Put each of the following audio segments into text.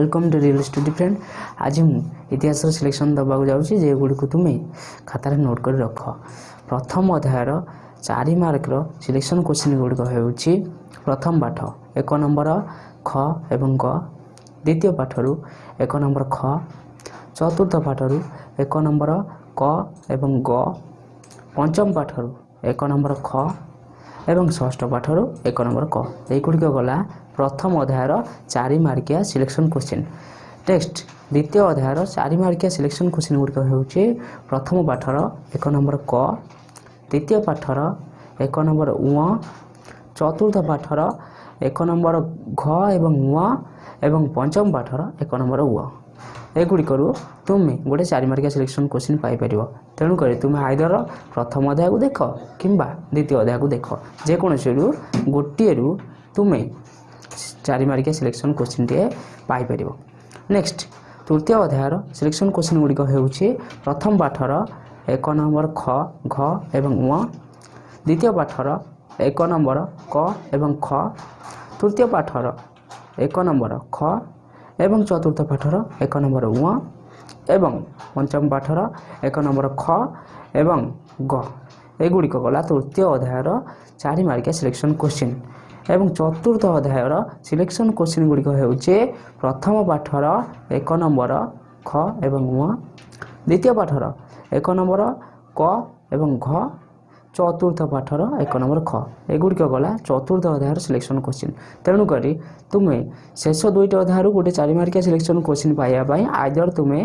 Welcome to real study friend ଆଜି ମୁଁ ଇତିହାସର ସିଲେକ୍ସନ୍ ଦେବାକୁ ଯାଉଛି ଯେଗୁଡ଼ିକୁ ତୁମେ ଖାତାରେ ନୋଟ୍ କରି ରଖ। ପ୍ରଥମ ଅଧ୍ୟାୟର ଚାରି ମାର୍କର ସିଲେକ୍ସନ୍ କୋଶ୍ଚିନ୍ ଗୁଡ଼ିକ ହେଉଛି ପ୍ରଥମ ପାଠ ଏକ ନମ୍ବର ଖ ଏବଂ ଗ। ଦ୍ୱିତୀୟ ପାଠରୁ ଏକ ନମ୍ବର ଖ। ଚତୁର୍ଥ ପାଠରୁ ଏକ ନମ୍ବର କ ଏବଂ ଗ। ପଞ୍ଚମ ପାଠରୁ ଏକ ନମ୍ବର ଖ ଏବଂ ଷଷ୍ଠ ପାଠରୁ ଏକ ନମ୍ବର କ। ଏଗୁଡ଼ିକ ଗଲା ପ୍ରଥମ ଅଧ୍ୟାୟର ଚାରି ମାର୍କିଆ ସିଲେକ୍ସନ୍ କୋଶ୍ଚିନ୍ ନେକ୍ସଟ ଦ୍ୱିତୀୟ ଅଧ୍ୟାୟର ଚାରି ମାର୍କିଆ ସିଲେକ୍ସନ୍ କୋଶ୍ଚିନ୍ ଗୁଡ଼ିକ ହେଉଛି ପ୍ରଥମ ପାଠର ଏକ ନମ୍ବର କ ଦ୍ୱିତୀୟ ପାଠର ଏକ ନମ୍ବର ଉଁ ଚତୁର୍ଥ ପାଠର ଏକ ନମ୍ବର ଘ ଏବଂ ଉଁ ଏବଂ ପଞ୍ଚମ ପାଠର ଏକ ନମ୍ବର ଉଅ ଏଗୁଡ଼ିକରୁ ତୁମେ ଗୋଟେ ଚାରି ମାର୍କିଆ ସିଲେକ୍ସନ୍ କୋଶ୍ଚିନ୍ ପାଇପାରିବ। ତେଣୁକରି ତୁମେ ଆଇଦର ପ୍ରଥମ ଅଧ୍ୟାୟକୁ ଦେଖ କିମ୍ବା ଦ୍ୱିତୀୟ ଅଧ୍ୟାୟକୁ ଦେଖ। ଯେକୌଣସିରୁ ଗୋଟିଏରୁ ତୁମେ ସିଲେକ୍ସନ୍ କୋଶ୍ଚିନ୍ଟିଏ ପାଇପାରିବ। ନେକ୍ସଟ ତୃତୀୟ ଅଧ୍ୟାୟର ସିଲେକ୍ସନ୍ କୋଶ୍ଚିନ୍ ଗୁଡ଼ିକ ହେଉଛି ପ୍ରଥମ ପାଠର ଏକ ନମ୍ବର ଖ ଘ ଏବଂ ଉଁ ଦ୍ୱିତୀୟ ପାଠର ଏକ ନମ୍ବର କ ଏବଂ ଖ। ତୃତୀୟ ପାଠର ଏକ ନମ୍ବର ଖ ଏବଂ ଚତୁର୍ଥ ପାଠର ଏକ ନମ୍ବର ଉଁ ଏବଂ ପଞ୍ଚମ ପାଠର ଏକ ନମ୍ବର ଖ ଏବଂ ଗ। ଏଗୁଡ଼ିକ ଗଲା ତୃତୀୟ ଅଧ୍ୟାୟର ଚାରି ମାର୍କିଆ ସିଲେକ୍ସନ୍ କୋଶ୍ଚିନ୍ ଏବଂ ଚତୁର୍ଥ ଅଧ୍ୟାୟର ସିଲେକ୍ସନ୍ କୋଶ୍ଚିନ୍ ଗୁଡ଼ିକ ହେଉଛି ପ୍ରଥମ ପାଠର ଏକ ନମ୍ବର ଖ ଏବଂ ଉଁ ଦ୍ୱିତୀୟ ପାଠର ଏକ ନମ୍ବର କ ଏବଂ ଘ। ଚତୁର୍ଥ ପାଠର ଏକ ନମ୍ବର ଖ ଏଗୁଡ଼ିକ ଗଲା ଚତୁର୍ଥ ଅଧ୍ୟାୟର ସିଲେକ୍ସନ୍ କୋଶ୍ଚିନ୍ ତେଣୁକରି ତୁମେ ଶେଷ ଦୁଇଟି ଅଧ୍ୟାୟରୁ ଗୋଟେ ଚାରି ମାର୍କିଆ ସିଲେକ୍ସନ୍ କୋଶ୍ଚିନ୍ ପାଇବା ପାଇଁ ଆଇଦର ତୁମେ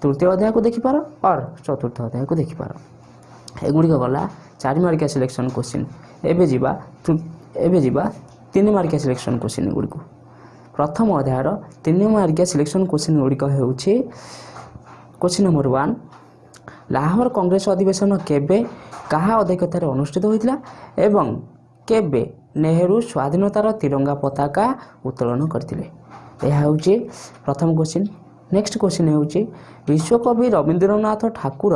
ତୃତୀୟ ଅଧ୍ୟାୟକୁ ଦେଖିପାର ଅର୍ ଚତୁର୍ଥ ଅଧ୍ୟାୟକୁ ଦେଖିପାର। ଏଗୁଡ଼ିକ ଗଲା ଚାରି ମାର୍କିଆ ସିଲେକ୍ସନ୍ କୋଶ୍ଚିନ୍ ଏବେ ଯିବା ଏବେ ଯିବା ତିନି ମାର୍କିଆ ସିଲେକ୍ସନ୍ କୋଶ୍ଚିନ୍ ଗୁଡ଼ିକୁ। ପ୍ରଥମ ଅଧ୍ୟାୟର ତିନି ମାର୍କିଆ ସିଲେକ୍ସନ୍ କୋଶ୍ଚିନ୍ ଗୁଡ଼ିକ ହେଉଛି question number one Lahore Congress ଅଧିବେଶନ କେବେ କାହା ଅଧ୍ୟକ୍ଷତାରେ ଅନୁଷ୍ଠିତ ହୋଇଥିଲା ଏବଂ କେବେ ନେହେରୁ ସ୍ୱାଧୀନତାର ତିରଙ୍ଗା ପତାକା ଉତ୍ତୋଳନ କରିଥିଲେ। ଏହା ହେଉଛି ପ୍ରଥମ କୋଶ୍ଚିନ୍ ନେକ୍ସଟ କୋଶ୍ଚିନ୍ ହେଉଛି ବିଶ୍ୱକବି ରବୀନ୍ଦ୍ରନାଥ ଠାକୁର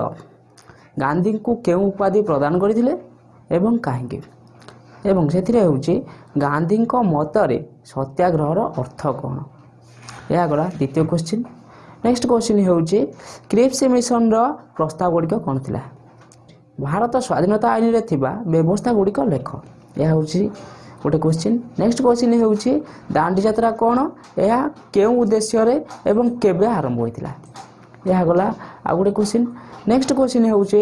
ଗାନ୍ଧୀଙ୍କୁ କେଉଁ ଉପାଧି ପ୍ରଦାନ କରିଥିଲେ ଏବଂ କାହିଁକି? ଏବଂ ସେଥିରେ ହେଉଛି ଗାନ୍ଧୀଙ୍କ ମତରେ ସତ୍ୟାଗ୍ରହର ଅର୍ଥ କ'ଣ? ଏହା ଗଲା ଦ୍ୱିତୀୟ କୋଶ୍ଚିନ୍ ନେକ୍ସଟ କୋଶ୍ଚିନ୍ ହେଉଛି କ୍ରିପ୍ସ ମିଶନର ପ୍ରସ୍ତାବ ଗୁଡ଼ିକ କ'ଣ ଥିଲା? ଭାରତ ସ୍ୱାଧୀନତା ଆଇନରେ ଥିବା ବ୍ୟବସ୍ଥା ଗୁଡ଼ିକ ଲେଖ। ଏହା ହେଉଛି ଗୋଟେ କୋଶ୍ଚିନ୍ ନେକ୍ସଟ କୋଶ୍ଚିନ୍ ହେଉଛି ଦାଣ୍ଡି ଯାତ୍ରା କ'ଣ? ଏହା କେଉଁ ଉଦ୍ଦେଶ୍ୟରେ ଏବଂ କେବେ ଆରମ୍ଭ ହୋଇଥିଲା? ଏହା ଗଲା ଆଉ ଗୋଟେ କୋଶ୍ଚିନ୍ ନେକ୍ସଟ କୋଶ୍ଚିନ୍ ହେଉଛି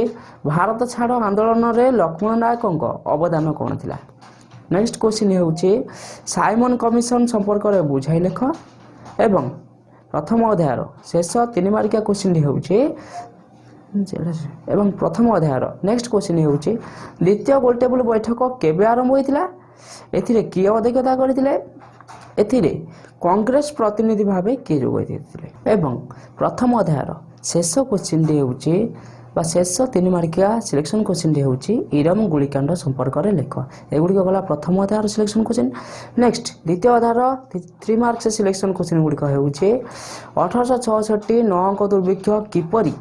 ଭାରତ ଛାଡ଼ ଆନ୍ଦୋଳନରେ ଲକ୍ଷ୍ମଣ ନାୟକଙ୍କ ଅବଦାନ କ'ଣ ଥିଲା? ନେକ୍ସଟ କୋଶ୍ଚିନ୍ ହେଉଛି ସାଇମନ କମିଶନ ସମ୍ପର୍କରେ ବୁଝାଇ ଲେଖ। ଏବଂ ପ୍ରଥମ ଅଧ୍ୟାୟର ଶେଷ ତିନି ମାର୍କିଆ କୋଶ୍ଚିନ୍ଟି ହେଉଛି ଏବଂ ପ୍ରଥମ ଅଧ୍ୟାୟର ନେକ୍ସଟ କୋଶ୍ଚିନ୍ ହେଉଛି ଦ୍ୱିତୀୟ ଗୋଲଟେବୁଲ ବୈଠକ କେବେ ଆରମ୍ଭ ହୋଇଥିଲା? ଏଥିରେ କିଏ ଅଧ୍ୟକ୍ଷତା କରିଥିଲେ? ଏଥିରେ କଂଗ୍ରେସ ପ୍ରତିନିଧି ଭାବେ କିଏ ଯୋଗ ଦେଇଥିଲେ? ଏବଂ ପ୍ରଥମ ଅଧ୍ୟାୟର ଶେଷ କୋଶ୍ଚିନ୍ଟି ହେଉଛି ବା ଶେଷ ତିନି ମାର୍କିଆ ସିଲେକ୍ସନ୍ କୋଶ୍ଚିନ୍ଟି ହେଉଛି ଇରମ ଗୁଳିକାଣ୍ଡ ସମ୍ପର୍କରେ ଲେଖ। ଏଗୁଡ଼ିକ ଗଲା ପ୍ରଥମ ଅଧ୍ୟାୟର ସିଲେକ୍ସନ୍ କୋଶ୍ଚିନ୍ ନେକ୍ସଟ ଦ୍ୱିତୀୟ ଅଧ୍ୟାୟର ଥ୍ରୀ ମାର୍କସ ସିଲେକ୍ସନ୍ କୋଶ୍ଚିନ୍ ଗୁଡ଼ିକ ହେଉଛି ଅଠରଶହ ଛଅଷଠି ନଅଙ୍କ ଦୁର୍ଭିକ୍ଷ କିପରି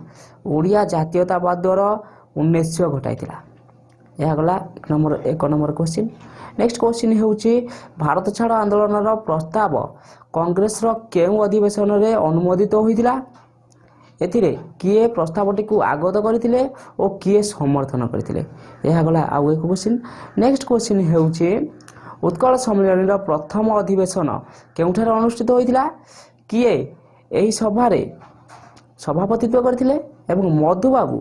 ଓଡ଼ିଆ ଜାତୀୟତାବାଦର ଉନ୍ମେଷ ଘଟାଇଥିଲା? ଏହା ଗଲା ଏକ ନମ୍ବର ଏକ ନମ୍ବର କୋଶ୍ଚିନ୍ ନେକ୍ସଟ କୋଶ୍ଚିନ୍ ହେଉଛି ଭାରତ ଛାଡ଼ ଆନ୍ଦୋଳନର ପ୍ରସ୍ତାବ କଂଗ୍ରେସର କେଉଁ ଅଧିବେଶନରେ ଅନୁମୋଦିତ ହୋଇଥିଲା? ଏଥିରେ କିଏ ପ୍ରସ୍ତାବଟିକୁ ଆଗତ କରିଥିଲେ ଓ କିଏ ସମର୍ଥନ କରିଥିଲେ ଏହା ଗଲା ଆଉ ଏକ କୋଶ୍ଚିନ୍ ନେକ୍ସଟ କୋଶ୍ଚିନ୍ ହେଉଛି ଉତ୍କଳ ସମ୍ମିଳନୀର ପ୍ରଥମ ଅଧିବେଶନ କେଉଁଠାରେ ଅନୁଷ୍ଠିତ ହୋଇଥିଲା? କିଏ ଏହି ସଭାରେ ସଭାପତିତ୍ୱ କରିଥିଲେ ଏବଂ ମଧୁବାବୁ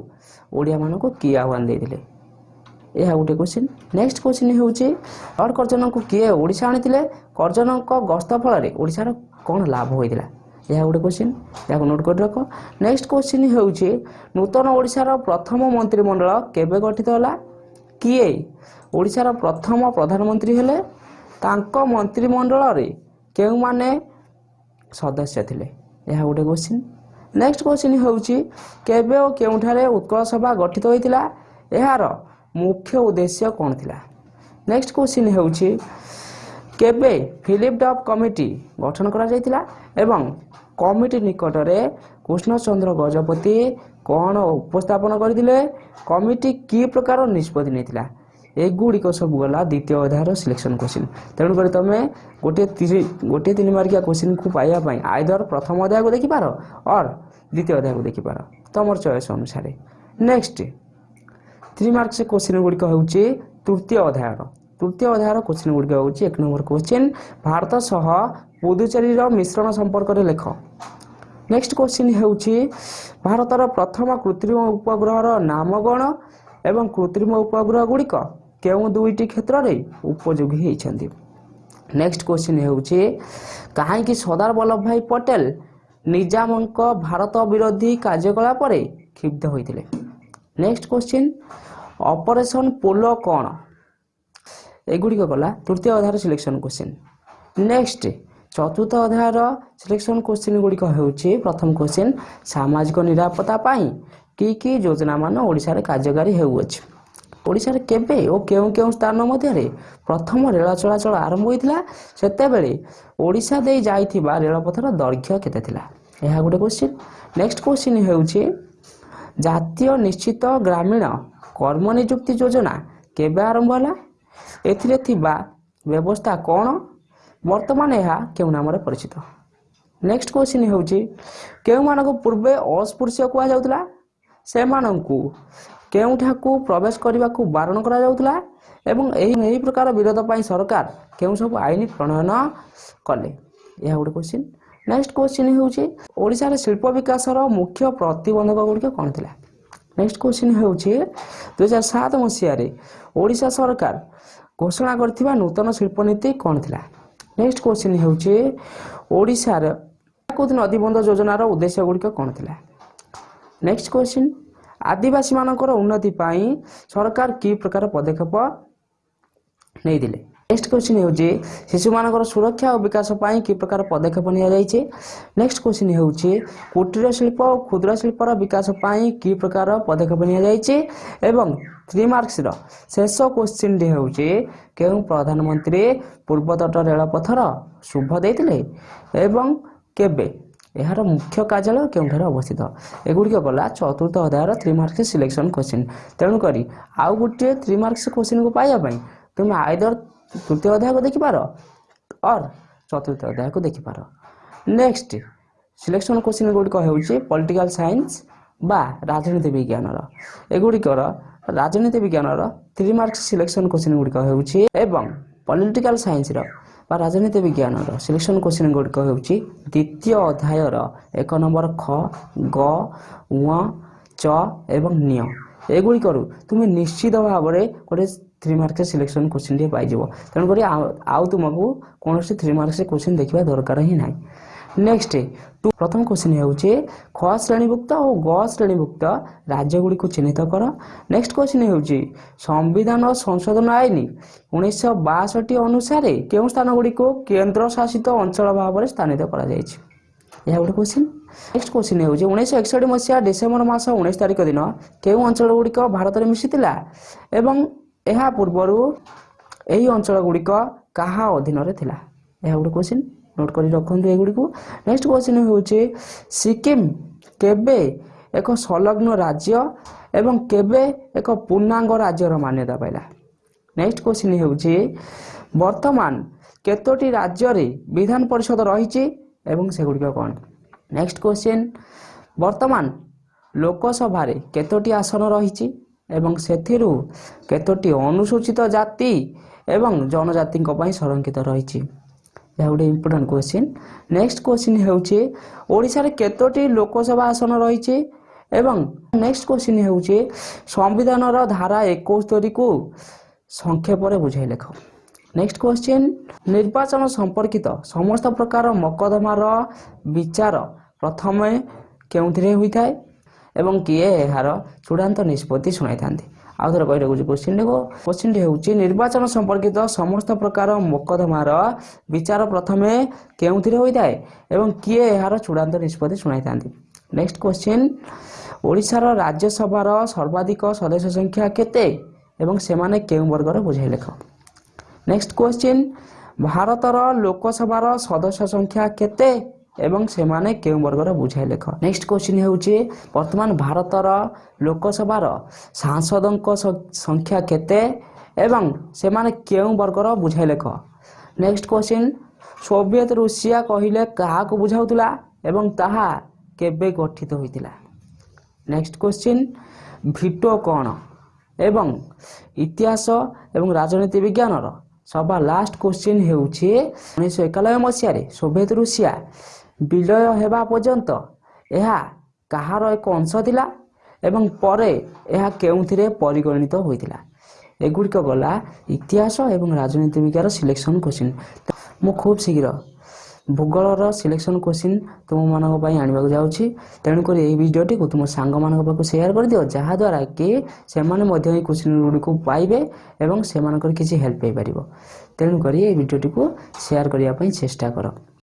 ଓଡ଼ିଆମାନଙ୍କୁ କିଏ ଆହ୍ୱାନ ଦେଇଥିଲେ? ଏହା ଗୋଟେ କୋଶ୍ଚିନ୍ ନେକ୍ସଟ କୋଶ୍ଚିନ୍ ହେଉଛି ଲର୍ଡ଼ କର୍ଜନଙ୍କୁ କିଏ ଓଡ଼ିଶା ଆଣିଥିଲେ? କର୍ଜନଙ୍କ ଗସ୍ତ ଫଳରେ ଓଡ଼ିଶାର କ'ଣ ଲାଭ ହୋଇଥିଲା? ଏହା ଗୋଟେ କୋଶ୍ଚିନ୍ ଏହାକୁ ନୋଟ୍ କରି ରଖ। ନେକ୍ସଟ କୋଶ୍ଚିନ୍ ହେଉଛି ନୂତନ ଓଡ଼ିଶାର ପ୍ରଥମ ମନ୍ତ୍ରିମଣ୍ଡଳ କେବେ ଗଠିତ ହେଲା? କିଏ? ଓଡ଼ିଶାର ପ୍ରଥମ ପ୍ରଧାନମନ୍ତ୍ରୀ ହେଲେ? ତାଙ୍କ ମନ୍ତ୍ରିମଣ୍ଡଳରେ କେଉଁମାନେ ସଦସ୍ୟ ଥିଲେ? ଏହା ଗୋଟେ କୋଶ୍ଚିନ୍ ନେକ୍ସଟ କୋଶ୍ଚିନ୍ ହେଉଛି କେବେ ଓ କେଉଁଠାରେ ଉତ୍କଳ ସଭା ଗଠିତ ହୋଇଥିଲା? ଏହାର ମୁଖ୍ୟ ଉଦ୍ଦେଶ୍ୟ କ'ଣ ଥିଲା? ନେକ୍ସଟ କୋଶ୍ଚିନ୍ ହେଉଛି କେବେ ଫିଲିପ ଡପ୍ କମିଟି ଗଠନ କରାଯାଇଥିଲା ଏବଂ କମିଟି ନିକଟରେ କୃଷ୍ଣଚନ୍ଦ୍ର ଗଜପତି କ'ଣ ଉପସ୍ଥାପନ କରିଥିଲେ କମିଟି କି ପ୍ରକାର ନିଷ୍ପତ୍ତି ନେଇଥିଲା ଏଗୁଡ଼ିକ ସବୁ ଗଲା ଦ୍ୱିତୀୟ ଅଧ୍ୟାୟର ସିଲେକ୍ସନ୍ କୋଶ୍ଚିନ୍ ତେଣୁକରି ତୁମେ ଗୋଟିଏ ତିରି ଗୋଟିଏ ତିନି ମାର୍କିଆ କୋଶ୍ଚିନ୍କୁ ପାଇବା ପାଇଁ ଆଇଦର ପ୍ରଥମ ଅଧ୍ୟାୟକୁ ଦେଖିପାର ଅର୍ ଦ୍ୱିତୀୟ ଅଧ୍ୟାୟକୁ ଦେଖିପାର। ତୁମର ଚଏସ୍ ଅନୁସାରେ। ନେକ୍ସଟ ଥ୍ରୀ ମାର୍କସ୍ କୋଶ୍ଚିନ୍ ଗୁଡ଼ିକ ହେଉଛି ତୃତୀୟ ଅଧ୍ୟାୟର। ତୃତୀୟ ଅଧ୍ୟାୟର କୋଶ୍ଚିନ୍ ଗୁଡ଼ିକ ହେଉଛି ଏକ ନମ୍ବର କୋଶ୍ଚିନ୍ ଭାରତ ସହ ପୁଦୁଚେରୀର ମିଶ୍ରଣ ସମ୍ପର୍କରେ ଲେଖ। ନେକ୍ସଟ କୋଶ୍ଚିନ୍ ହେଉଛି ଭାରତର ପ୍ରଥମ କୃତ୍ରିମ ଉପଗ୍ରହର ନାମ କ'ଣ ଏବଂ କୃତ୍ରିମ ଉପଗ୍ରହ ଗୁଡ଼ିକ କେଉଁ ଦୁଇଟି କ୍ଷେତ୍ରରେ ଉପଯୋଗୀ ହୋଇଛନ୍ତି? ନେକ୍ସଟ କୋଶ୍ଚିନ୍ ହେଉଛି କାହିଁକି ସର୍ଦ୍ଦାର ବଲ୍ଲଭ ଭାଇ ପଟେଲ ନିଜାମଙ୍କ ଭାରତ ବିରୋଧୀ କାର୍ଯ୍ୟକଳାପରେ କ୍ଷୁବ୍ଧ ହୋଇଥିଲେ? ନେକ୍ସଟ କୋଶ୍ଚିନ୍ ଅପରେସନ୍ ପୋଲୋ କ'ଣ? ଏଗୁଡ଼ିକ ଗଲା ତୃତୀୟ ଅଧ୍ୟାୟର ସିଲେକ୍ସନ୍ କୋଶ୍ଚିନ୍ ନେକ୍ସଟ ଚତୁର୍ଥ ଅଧ୍ୟାୟର ସିଲେକ୍ସନ୍ କୋଶ୍ଚିନ୍ ଗୁଡ଼ିକ ହେଉଛି ପ୍ରଥମ କୋଶ୍ଚିନ୍ ସାମାଜିକ ନିରାପତ୍ତା ପାଇଁ କି କି ଯୋଜନାମାନ ଓଡ଼ିଶାରେ କାର୍ଯ୍ୟକାରୀ ହେଉଅଛି। ଓଡ଼ିଶାରେ କେବେ ଓ କେଉଁ କେଉଁ ସ୍ଥାନ ମଧ୍ୟରେ ପ୍ରଥମ ରେଳ ଚଳାଚଳ ଆରମ୍ଭ ହୋଇଥିଲା ସେତେବେଳେ ଓଡ଼ିଶା ଦେଇ ଯାଇଥିବା ରେଳପଥର ଦୈର୍ଘ୍ୟ କେତେ ଥିଲା? ଏହା ଗୋଟେ କୋଶ୍ଚିନ୍ ନେକ୍ସଟ କୋଶ୍ଚିନ୍ ହେଉଛି ଜାତୀୟ ନିଶ୍ଚିତ ଗ୍ରାମୀଣ କର୍ମ ନିଯୁକ୍ତି ଯୋଜନା କେବେ ଆରମ୍ଭ ହେଲା? ଏଥିରେ ଥିବା ବ୍ୟବସ୍ଥା କ'ଣ? ବର୍ତ୍ତମାନ ଏହା କେଉଁ ନାମରେ ପରିଚିତ? ନେକ୍ସଟ କୋଶ୍ଚିନ୍ ହେଉଛି କେଉଁମାନଙ୍କୁ ପୂର୍ବେ ଅସ୍ପୃଶ୍ୟ କୁହାଯାଉଥିଲା? ସେମାନଙ୍କୁ କେଉଁଠାକୁ ପ୍ରବେଶ କରିବାକୁ ବାରଣ କରାଯାଉଥିଲା? ଏବଂ ଏହି ଏହି ପ୍ରକାର ବିରୋଧ ପାଇଁ ସରକାର କେଉଁ ସବୁ ଆଇନ ପ୍ରଣୟନ କଲେ? ଏହା ଗୋଟେ କୋଶ୍ଚିନ୍ ନେକ୍ସଟ କୋଶ୍ଚିନ୍ ହେଉଛି ଓଡ଼ିଶାରେ ଶିଳ୍ପ ବିକାଶର ମୁଖ୍ୟ ପ୍ରତିବନ୍ଧକ ଗୁଡ଼ିକ କ'ଣ ଥିଲା? ନେକ୍ସଟ କୋଶ୍ଚିନ୍ ହେଉଛି ଦୁଇହଜାର ସାତ ମସିହାରେ ଓଡ଼ିଶା ସରକାର ঘোষণা করা নূতন শিল্পনীতি কণ লা নেক্সট কোশ্চিন হচ্ছে ওড়শার কোদ নদীবন্ধ যোজনার উদ্দেশ্য গুড়িক কণ লা নেক্সট কোশ্চিন আদিবাসী মানকর উন্নতি পাই সরকার কি প্রকার পদক্ষেপ নিয়ে নেক্সট কোশ্চিন হচ্ছে শিশু মানকর সুরক্ষা ও বিকাশ পাই কি প্রকার পদক্ষেপ নিয়া যাইছে নেক্সট কোশ্চিন হচ্ছে কুটির শিল্প ও ক্ষুদ্র শিল্পর বিকাশ পাই কি প্রকার পদক্ষেপ নিয়া যাইছে এবং ଥ୍ରୀ ମାର୍କସର ଶେଷ କୋଶ୍ଚିନ୍ଟି ହେଉଛି କେଉଁ ପ୍ରଧାନମନ୍ତ୍ରୀ ପୂର୍ବତଟ ରେଳପଥର ଶୁଭ ଦେଇଥିଲେ ଏବଂ କେବେ? ଏହାର ମୁଖ୍ୟ କାର୍ଯ୍ୟାଳୟ କେଉଁଠାରେ ଅବସ୍ଥିତ? ଏଗୁଡ଼ିକ ଗଲା ଚତୁର୍ଥ ଅଧ୍ୟାୟର ଥ୍ରୀ ମାର୍କସ ସିଲେକ୍ସନ୍ କୋଶ୍ଚିନ୍ ତେଣୁକରି ଆଉ ଗୋଟିଏ ଥ୍ରୀ ମାର୍କସ କୋଶ୍ଚିନ୍କୁ ପାଇବା ପାଇଁ ତୁମେ ଆଇଦର ତୃତୀୟ ଅଧ୍ୟାୟକୁ ଦେଖିପାର ଅର୍ ଚତୁର୍ଥ ଅଧ୍ୟାୟକୁ ଦେଖିପାର। ନେକ୍ସଟ ସିଲେକ୍ସନ୍ କୋଶ୍ଚିନ୍ ଗୁଡ଼ିକ ହେଉଛି ପଲିଟିକାଲ ସାଇନ୍ସ ବା ରାଜନୀତି ବିଜ୍ଞାନର। ଏଗୁଡ଼ିକର ରାଜନୀତି ବିଜ୍ଞାନର ଥ୍ରୀ ମାର୍କସ ସିଲେକ୍ସନ୍ କୋଶ୍ଚିନ୍ ଗୁଡ଼ିକ ହେଉଛି ଏବଂ ପଲିଟିକାଲ ସାଇନ୍ସର ବା ରାଜନୀତି ବିଜ୍ଞାନର ସିଲେକ୍ସନ୍ କୋଶ୍ଚିନ୍ ଗୁଡ଼ିକ ହେଉଛି ଦ୍ୱିତୀୟ ଅଧ୍ୟାୟର ଏକ ନମ୍ବର ଖ ଗ ୱ ଚ ଏବଂ ନିୟ ଏଗୁଡ଼ିକରୁ ତୁମେ ନିଶ୍ଚିତ ଭାବରେ ଗୋଟେ ଥ୍ରୀ ମାର୍କସ ସିଲେକ୍ସନ୍ କୋଶ୍ଚିନ୍ଟିଏ ପାଇଯିବ। ତେଣୁକରି ଆଉ ତୁମକୁ କୌଣସି ଥ୍ରୀ ମାର୍କସ କୋଶ୍ଚିନ୍ ଦେଖିବା ଦରକାର ହିଁ ନାହିଁ। ନେକ୍ସଟ ପ୍ରଥମ କୋଶ୍ଚିନ୍ ହେଉଛି ଖ ଶ୍ରେଣୀଭୁକ୍ତ ଓ ଗ ଶ୍ରେଣୀଭୁକ୍ତ ରାଜ୍ୟଗୁଡ଼ିକୁ ଚିହ୍ନିତ କର। ନେକ୍ସଟ କୋଶ୍ଚିନ୍ ହେଉଛି ସମ୍ବିଧାନ ସଂଶୋଧନ ଆଇନ ଉଣେଇଶହ ବାଷଠି ଅନୁସାରେ କେଉଁ ସ୍ଥାନଗୁଡ଼ିକୁ କେନ୍ଦ୍ରଶାସିତ ଅଞ୍ଚଳ ଭାବରେ ସ୍ଥାନିତ କରାଯାଇଛି? ଏହା ଗୋଟେ କୋଶ୍ଚିନ୍ ନେକ୍ସଟ କୋଶ୍ଚିନ୍ ହେଉଛି ଉଣେଇଶହ ଏକଷଠି ମସିହା ଡିସେମ୍ବର ମାସ ଉଣେଇଶ ତାରିଖ ଦିନ କେଉଁ ଅଞ୍ଚଳ ଗୁଡ଼ିକ ଭାରତରେ ମିଶିଥିଲା ଏବଂ ଏହା ପୂର୍ବରୁ ଏହି ଅଞ୍ଚଳ ଗୁଡ଼ିକ କାହା ଅଧୀନରେ ଥିଲା? ଏହା ଗୋଟେ କୋଶ୍ଚିନ୍ ନୋଟ୍ କରି ରଖନ୍ତୁ ଏଗୁଡ଼ିକୁ। ନେକ୍ସଟ କୋଶ୍ଚିନ୍ ହେଉଛି ସିକିମ୍ କେବେ ଏକ ସଂଲଗ୍ନ ରାଜ୍ୟ ଏବଂ କେବେ ଏକ ପୂର୍ଣ୍ଣାଙ୍ଗ ରାଜ୍ୟର ମାନ୍ୟତା ପାଇଲା? ନେକ୍ସଟ କୋଶ୍ଚିନ୍ ହେଉଛି ବର୍ତ୍ତମାନ କେତୋଟି ରାଜ୍ୟରେ ବିଧାନ ପରିଷଦ ରହିଛି ଏବଂ ସେଗୁଡ଼ିକ କ'ଣ? ନେକ୍ସଟ କୋଶ୍ଚିନ୍ ବର୍ତ୍ତମାନ ଲୋକସଭାରେ କେତୋଟି ଆସନ ରହିଛି ଏବଂ ସେଥିରୁ କେତୋଟି ଅନୁସୂଚିତ ଜାତି ଏବଂ ଜନଜାତିଙ୍କ ପାଇଁ ସଂରକ୍ଷିତ ରହିଛି? ଏହା ଗୋଟେ ଇମ୍ପୋର୍ଟାଣ୍ଟ କୋଶ୍ଚିନ୍ ନେକ୍ସଟ କୋଶ୍ଚିନ୍ ହେଉଛି ଓଡ଼ିଶାରେ କେତୋଟି ଲୋକସଭା ଆସନ ରହିଛି? ଏବଂ ନେକ୍ସଟ କୋଶ୍ଚିନ୍ ହେଉଛି ସମ୍ବିଧାନର ଧାରା ଏକସ୍ତରୀକୁ ସଂକ୍ଷେପରେ ବୁଝାଇ ଲେଖ। ନେକ୍ସଟ କୋଶ୍ଚିନ୍ ନିର୍ବାଚନ ସମ୍ପର୍କିତ ସମସ୍ତ ପ୍ରକାର ମକଦ୍ଦମାର ବିଚାର ପ୍ରଥମେ କେଉଁଥିରେ ହୋଇଥାଏ? ଏବଂ କିଏ ଏହାର ଚୂଡ଼ାନ୍ତ ନିଷ୍ପତ୍ତି ଶୁଣାଇଥାନ୍ତି? ଆଉ ଥରେ କହି। ରଖୁଛି କୋଶ୍ଚିନ୍ଟିକୁ କୋଶ୍ଚିନ୍ଟି ହେଉଛି ନିର୍ବାଚନ ସମ୍ପର୍କିତ ସମସ୍ତ ପ୍ରକାର ମୋକଦ୍ଦମାର ବିଚାର ପ୍ରଥମେ କେଉଁଥିରେ ହୋଇଥାଏ ଏବଂ କିଏ ଏହାର ଚୂଡ଼ାନ୍ତ ନିଷ୍ପତ୍ତି ଶୁଣାଇଥାନ୍ତି? ନେକ୍ସଟ କୋଶ୍ଚିନ୍ ଓଡ଼ିଶାର ରାଜ୍ୟସଭାର ସର୍ବାଧିକ ସଦସ୍ୟ ସଂଖ୍ୟା କେତେ ଏବଂ ସେମାନେ କେଉଁ ବର୍ଗର ବୁଝାଇ ଲେଖ? ନେକ୍ସଟ କୋଶ୍ଚିନ୍ ଭାରତର ଲୋକସଭାର ସଦସ୍ୟ ସଂଖ୍ୟା କେତେ ଏବଂ ସେମାନେ କେଉଁ ବର୍ଗର ବୁଝାଇ ଲେଖ। ନେକ୍ସଟ କୋଶ୍ଚିନ୍ ହେଉଛି ବର୍ତ୍ତମାନ ଭାରତର ଲୋକସଭାର ସାଂସଦଙ୍କ ସଂଖ୍ୟା କେତେ ଏବଂ ସେମାନେ କେଉଁ ବର୍ଗର ବୁଝାଇ ଲେଖ। ନେକ୍ସଟ କ୍ୱେଶ୍ଚିନ୍ ସୋଭିଏତ ରୁଷିଆ କହିଲେ କାହାକୁ ବୁଝାଉଥିଲା ଏବଂ ତାହା କେବେ ଗଠିତ ହୋଇଥିଲା? ନେକ୍ସଟ କ୍ୱେଶ୍ଚିନ୍ ଭିଟୋ କ'ଣ ଏବଂ ଇତିହାସ ଏବଂ ରାଜନୀତି ବିଜ୍ଞାନର? ସବା ଲାଷ୍ଟ କ୍ୱେଶ୍ଚିନ୍ ହେଉଛି ଉଣେଇଶହ ଏକାନବେ ମସିହାରେ ସୋଭିଏତ ରୁଷିଆ ବିଲୟ ହେବା ପର୍ଯ୍ୟନ୍ତ ଏହା କାହାର ଏକ ଅଂଶ ଥିଲା ଏବଂ ପରେ ଏହା କେଉଁଥିରେ ପରିଗଣିତ ହୋଇଥିଲା? ଏଗୁଡ଼ିକ ଗଲା ଇତିହାସ ଏବଂ ରାଜନୀତି ବିଜ୍ଞାନ ସିଲେକ୍ସନ୍ କ୍ୱେଶ୍ଚିନ୍ ମୁଁ ଖୁବ୍ ଶୀଘ୍ର ଭୂଗୋଳର ସିଲେକ୍ସନ୍ କ୍ୱେଶ୍ଚିନ୍ ତୁମମାନଙ୍କ ପାଇଁ ଆଣିବାକୁ ଯାଉଛି। ତେଣୁକରି ଏହି ଭିଡ଼ିଓଟିକୁ ତୁମ ସାଙ୍ଗମାନଙ୍କ ପାଖକୁ ସେୟାର କରିଦିଅ ଯାହାଦ୍ୱାରା କି ସେମାନେ ମଧ୍ୟ ଏହି କ୍ୱେଶ୍ଚିନ୍ ଗୁଡ଼ିକୁ ପାଇବେ ଏବଂ ସେମାନଙ୍କର କିଛି ହେଲ୍ପ ପାଇପାରିବ। ତେଣୁକରି ଏହି ଭିଡ଼ିଓଟିକୁ ସେୟାର କରିବା ପାଇଁ ଚେଷ୍ଟା କର।